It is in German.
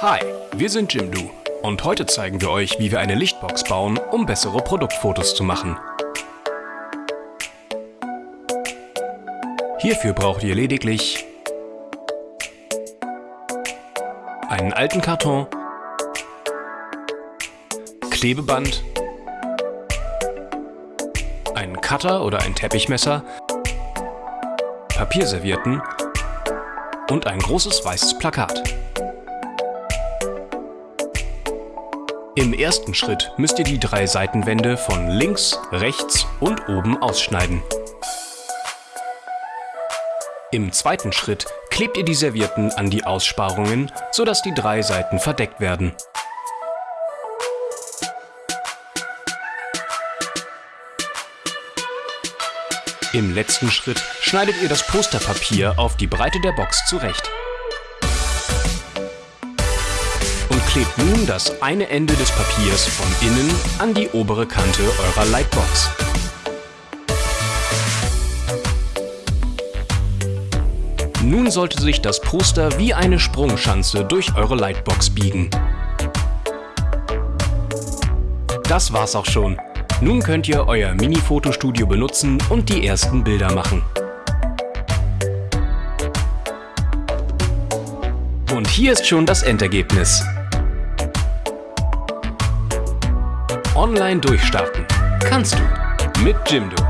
Hi, wir sind Jimdo und heute zeigen wir euch, wie wir eine Lichtbox bauen, um bessere Produktfotos zu machen. Hierfür braucht ihr lediglich einen alten Karton, Klebeband, einen Cutter oder ein Teppichmesser, Papierservietten und ein großes weißes Plakat. Im ersten Schritt müsst ihr die drei Seitenwände von links, rechts und oben ausschneiden. Im zweiten Schritt klebt ihr die Servietten an die Aussparungen, sodass die drei Seiten verdeckt werden. Im letzten Schritt schneidet ihr das Posterpapier auf die Breite der Box zurecht. Klebt nun das eine Ende des Papiers von innen an die obere Kante eurer Lightbox. Nun sollte sich das Poster wie eine Sprungschanze durch eure Lightbox biegen. Das war's auch schon. Nun könnt ihr euer Mini-Fotostudio benutzen und die ersten Bilder machen. Und hier ist schon das Endergebnis. Online durchstarten. Kannst du. Mit Jimdo.